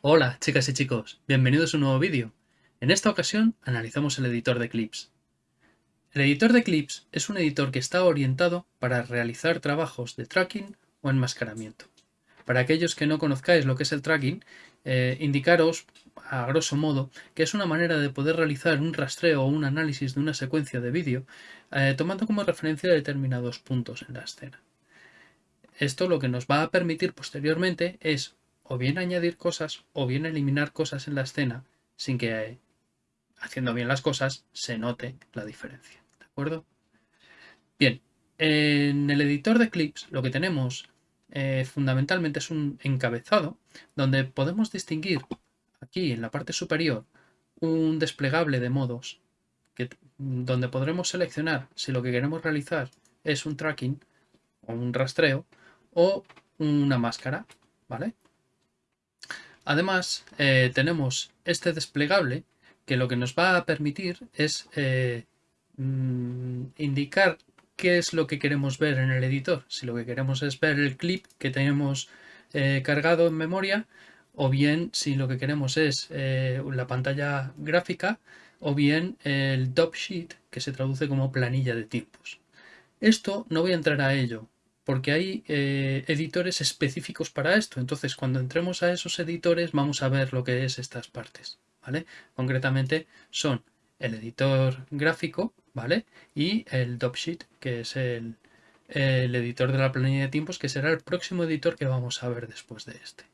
Hola chicas y chicos, bienvenidos a un nuevo vídeo. En esta ocasión analizamos el editor de clips. El editor de clips es un editor que está orientado para realizar trabajos de tracking o enmascaramiento. Para aquellos que no conozcáis lo que es el tracking, eh, indicaros a grosso modo que es una manera de poder realizar un rastreo o un análisis de una secuencia de vídeo eh, tomando como referencia determinados puntos en la escena. Esto lo que nos va a permitir posteriormente es o bien añadir cosas o bien eliminar cosas en la escena sin que haciendo bien las cosas se note la diferencia. ¿De acuerdo? Bien, en el editor de clips lo que tenemos eh, fundamentalmente es un encabezado donde podemos distinguir aquí en la parte superior un desplegable de modos que, donde podremos seleccionar si lo que queremos realizar es un tracking o un rastreo o una máscara, ¿vale? Además, eh, tenemos este desplegable que lo que nos va a permitir es eh, mm, indicar qué es lo que queremos ver en el editor. Si lo que queremos es ver el clip que tenemos eh, cargado en memoria o bien si lo que queremos es la pantalla gráfica o bien el top sheet que se traduce como planilla de tiempos. Esto no voy a entrar a ello porque hay eh, editores específicos para esto. Entonces, cuando entremos a esos editores, vamos a ver lo que es estas partes, ¿vale? Concretamente son el editor gráfico, ¿vale? Y el Dopsheet, que es el, el editor de la planilla de tiempos, que será el próximo editor que vamos a ver después de este.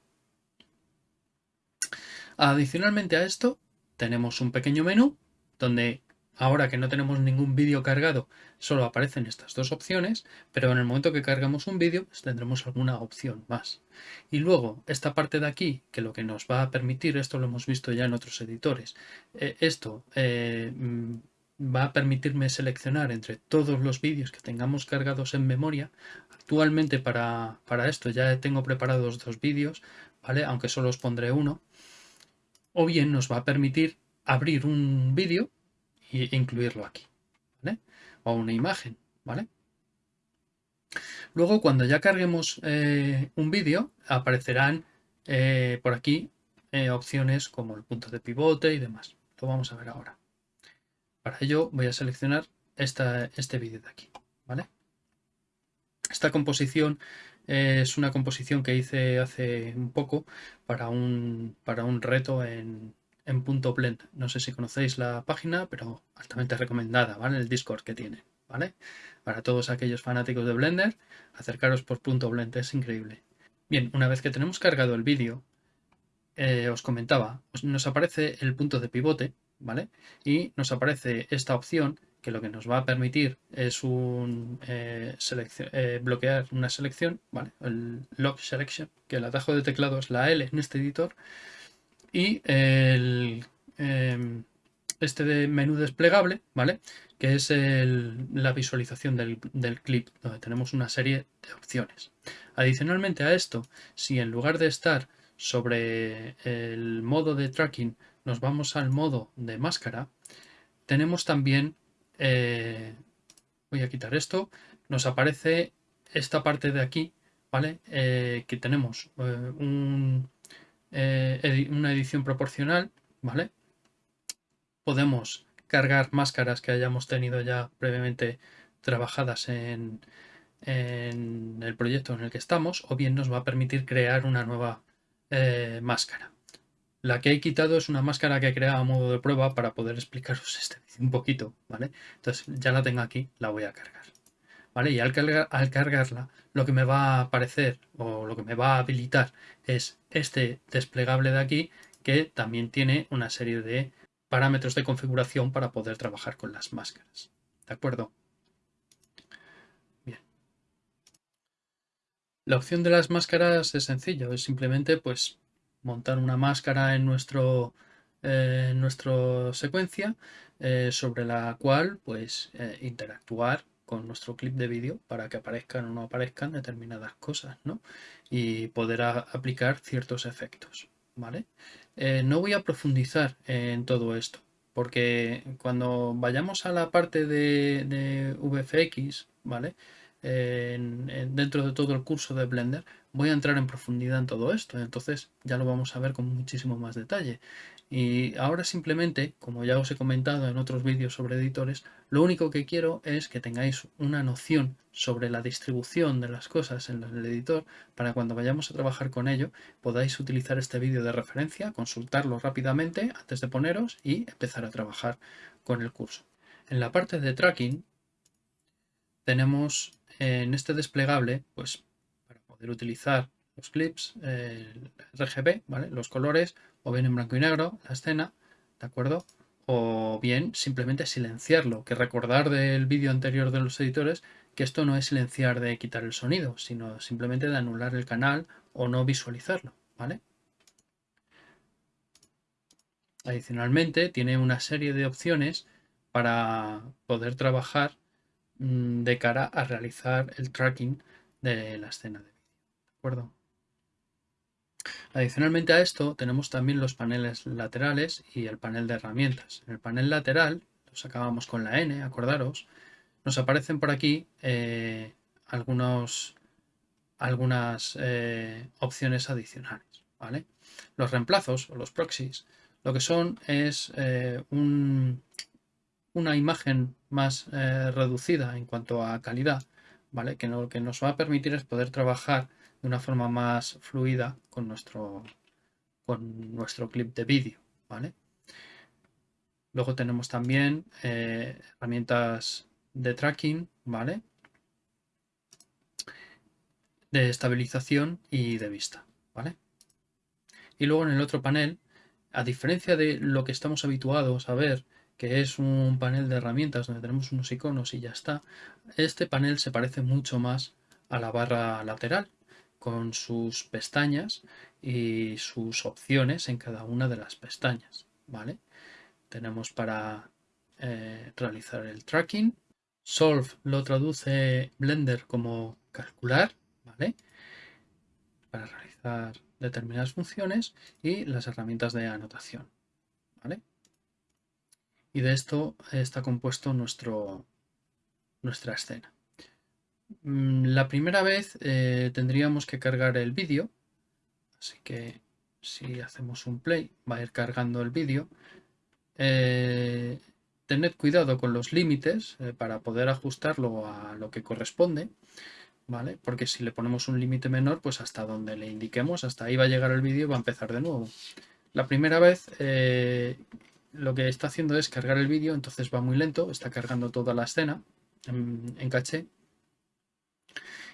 Adicionalmente a esto, tenemos un pequeño menú donde Ahora que no tenemos ningún vídeo cargado, solo aparecen estas dos opciones, pero en el momento que cargamos un vídeo pues tendremos alguna opción más. Y luego, esta parte de aquí, que lo que nos va a permitir, esto lo hemos visto ya en otros editores, eh, esto eh, mm, va a permitirme seleccionar entre todos los vídeos que tengamos cargados en memoria. Actualmente para, para esto ya tengo preparados dos vídeos, ¿vale? aunque solo os pondré uno. O bien nos va a permitir abrir un vídeo y incluirlo aquí, ¿vale? O una imagen, ¿vale? Luego, cuando ya carguemos eh, un vídeo, aparecerán eh, por aquí eh, opciones como el punto de pivote y demás. Lo vamos a ver ahora. Para ello voy a seleccionar este vídeo de aquí, ¿vale? Esta composición es una composición que hice hace un poco para un, para un reto en, en punto blend. No sé si conocéis la página, pero altamente recomendada, ¿vale? El Discord que tiene, ¿vale? Para todos aquellos fanáticos de Blender, acercaros por punto blend, es increíble. Bien, una vez que tenemos cargado el vídeo, eh, os comentaba, nos aparece el punto de pivote, ¿vale? Y nos aparece esta opción que lo que nos va a permitir es un eh, eh, bloquear una selección. El lock selection, que el atajo de teclado es la L en este editor, y em, este de menú desplegable, ¿vale? Que es la visualización del, clip, donde tenemos una serie de opciones. Adicionalmente a esto, si en lugar de estar sobre el modo de tracking nos vamos al modo de máscara, tenemos también, eh, voy a quitar esto, nos aparece esta parte de aquí, ¿vale? Eh, que tenemos eh, un, una edición proporcional, ¿vale? Podemos cargar máscaras que hayamos tenido ya previamente trabajadas en, el proyecto en el que estamos, o bien nos va a permitir crear una nueva máscara. La que he quitado es una máscara que he creado a modo de prueba para poder explicaros este un poquito, ¿vale? Entonces ya la tengo aquí, la voy a cargar. ¿vale? Y al, cargarla, lo que me va a aparecer o lo que me va a habilitar es este desplegable de aquí que también tiene una serie de parámetros de configuración para poder trabajar con las máscaras. ¿De acuerdo? Bien. La opción de las máscaras es sencillo, es simplemente pues montar una máscara en nuestro eh, nuestra secuencia eh, sobre la cual pues eh, interactuar con nuestro clip de vídeo para que aparezcan o no aparezcan determinadas cosas, ¿no? Y poder aplicar ciertos efectos, ¿vale? No voy a profundizar en todo esto, porque cuando vayamos a la parte de, VFX, ¿vale? Dentro de todo el curso de Blender, voy a entrar en profundidad en todo esto, entonces ya lo vamos a ver con muchísimo más detalle. Y ahora simplemente, como ya os he comentado en otros vídeos sobre editores, lo único que quiero es que tengáis una noción sobre la distribución de las cosas en el editor para cuando vayamos a trabajar con ello podáis utilizar este vídeo de referencia, consultarlo rápidamente antes de poneros y empezar a trabajar con el curso. En la parte de tracking tenemos en este desplegable, pues para poder utilizar los clips, RGB, ¿vale? los colores, o bien en blanco y negro la escena, ¿de acuerdo? O bien simplemente silenciarlo, que recordar del vídeo anterior de los editores que esto no es silenciar de quitar el sonido, sino simplemente de anular el canal o no visualizarlo, ¿vale? Adicionalmente tiene una serie de opciones para poder trabajar de cara a realizar el tracking de la escena de vídeo, ¿de acuerdo? Adicionalmente a esto tenemos también los paneles laterales y el panel de herramientas. En el panel lateral, los acabamos con la N, acordaros, nos aparecen por aquí eh, algunos, algunas eh, opciones adicionales. ¿vale? Los reemplazos o los proxies lo que son es eh, una imagen más reducida en cuanto a calidad, ¿vale? que lo que nos va a permitir es poder trabajar de una forma más fluida con nuestro, con nuestro clip de vídeo. ¿vale? Luego tenemos también eh, herramientas de tracking, ¿vale? De estabilización y de vista, ¿vale? Y luego en el otro panel, a diferencia de lo que estamos habituados a ver, que es un panel de herramientas donde tenemos unos iconos y ya está, este panel se parece mucho más a la barra lateral, con sus pestañas y sus opciones en cada una de las pestañas. ¿vale? Tenemos para eh, realizar el tracking. Solve lo traduce Blender como calcular, ¿vale? Para realizar determinadas funciones y las herramientas de anotación, ¿vale? Y de esto está compuesto nuestro, nuestra escena. Mm, la primera vez eh, tendríamos que cargar el vídeo, así que si hacemos un play va a ir cargando el vídeo. Eh, tened cuidado con los límites eh, para poder ajustarlo a lo que corresponde, ¿vale? Porque si le ponemos un límite menor, pues hasta donde le indiquemos, hasta ahí va a llegar el vídeo y va a empezar de nuevo. La primera vez lo que está haciendo es cargar el vídeo, entonces va muy lento, está cargando toda la escena en caché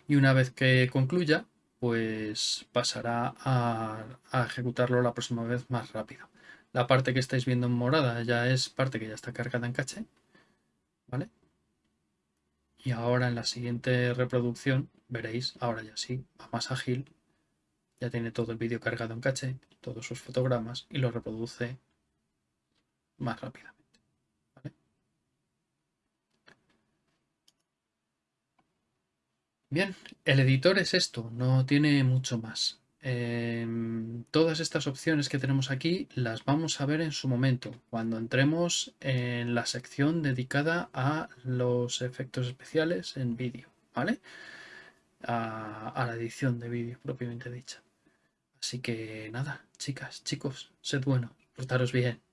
y una vez que concluya, pues pasará a, ejecutarlo la próxima vez más rápido. La parte que estáis viendo en morada ya es parte que ya está cargada en caché, ¿vale? Y ahora en la siguiente reproducción veréis, ahora ya sí, va más ágil, ya tiene todo el vídeo cargado en caché, todos sus fotogramas y lo reproduce más rápido. Bien, el editor es esto, no tiene mucho más. Em, todas estas opciones que tenemos aquí las vamos a ver en su momento, cuando entremos en la sección dedicada a los efectos especiales en vídeo, ¿vale? A, a la edición de vídeo propiamente dicha. Así que nada, chicas, chicos, sed buenos, portaros bien.